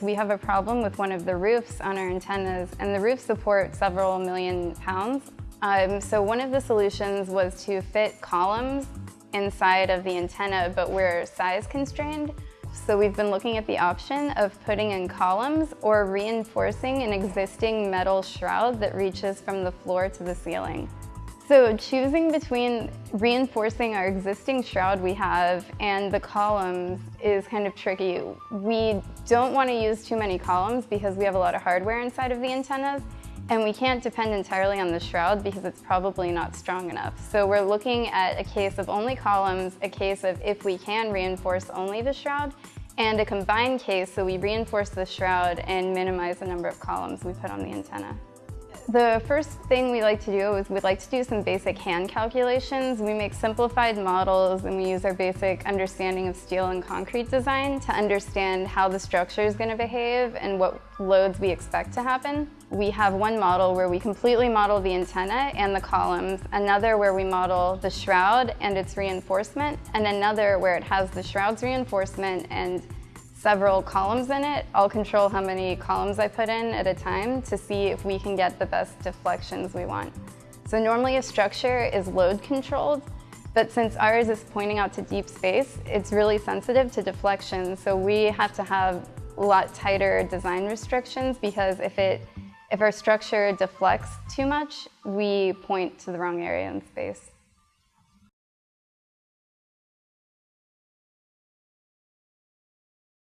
We have a problem with one of the roofs on our antennas, and the roof supports several million pounds. Um, so one of the solutions was to fit columns inside of the antenna, but we're size constrained. So we've been looking at the option of putting in columns or reinforcing an existing metal shroud that reaches from the floor to the ceiling. So choosing between reinforcing our existing shroud we have and the columns is kind of tricky. We don't want to use too many columns because we have a lot of hardware inside of the antennas and we can't depend entirely on the shroud because it's probably not strong enough. So we're looking at a case of only columns, a case of if we can reinforce only the shroud, and a combined case so we reinforce the shroud and minimize the number of columns we put on the antenna. The first thing we like to do is we like to do some basic hand calculations. We make simplified models and we use our basic understanding of steel and concrete design to understand how the structure is going to behave and what loads we expect to happen. We have one model where we completely model the antenna and the columns, another where we model the shroud and its reinforcement, and another where it has the shroud's reinforcement and several columns in it. I'll control how many columns I put in at a time to see if we can get the best deflections we want. So normally a structure is load controlled, but since ours is pointing out to deep space, it's really sensitive to deflection. So we have to have a lot tighter design restrictions because if it if our structure deflects too much, we point to the wrong area in space.